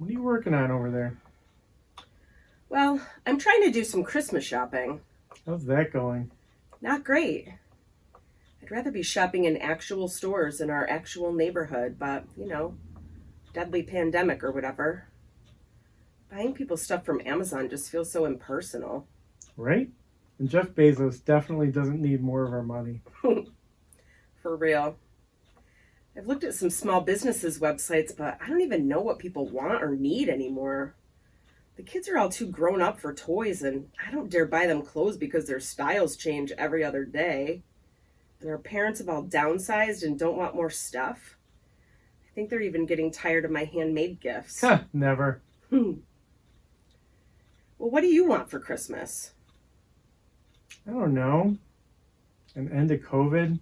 What are you working on over there? Well, I'm trying to do some Christmas shopping. How's that going? Not great. I'd rather be shopping in actual stores in our actual neighborhood, but, you know, deadly pandemic or whatever. Buying people stuff from Amazon just feels so impersonal. Right? And Jeff Bezos definitely doesn't need more of our money. For real. I've looked at some small businesses' websites, but I don't even know what people want or need anymore. The kids are all too grown up for toys, and I don't dare buy them clothes because their styles change every other day. And our parents have all downsized and don't want more stuff. I think they're even getting tired of my handmade gifts. Huh, never. Hmm. Well, what do you want for Christmas? I don't know. An end to COVID,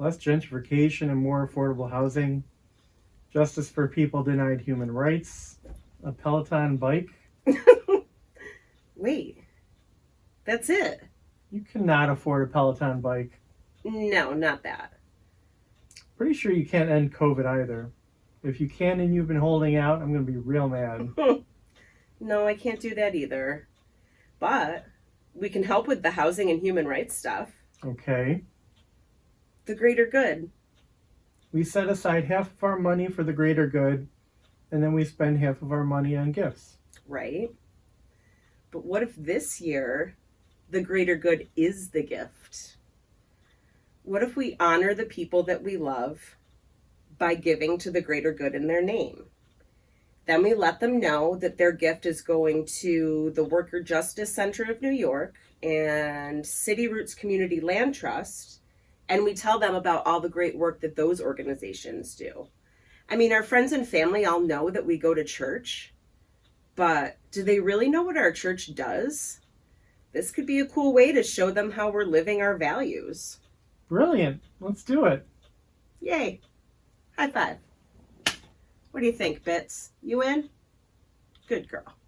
less gentrification and more affordable housing, justice for people denied human rights, a Peloton bike. Wait, that's it? You cannot afford a Peloton bike. No, not that. Pretty sure you can't end COVID either. If you can and you've been holding out, I'm going to be real mad. no, I can't do that either. But we can help with the housing and human rights stuff. Okay. The greater good. We set aside half of our money for the greater good, and then we spend half of our money on gifts. Right. But what if this year the greater good is the gift? What if we honor the people that we love by giving to the greater good in their name? Then we let them know that their gift is going to the Worker Justice Center of New York and City Roots Community Land Trust, and we tell them about all the great work that those organizations do. I mean, our friends and family all know that we go to church, but do they really know what our church does? This could be a cool way to show them how we're living our values. Brilliant. Let's do it. Yay. High five. What do you think, Bits? You in? Good girl.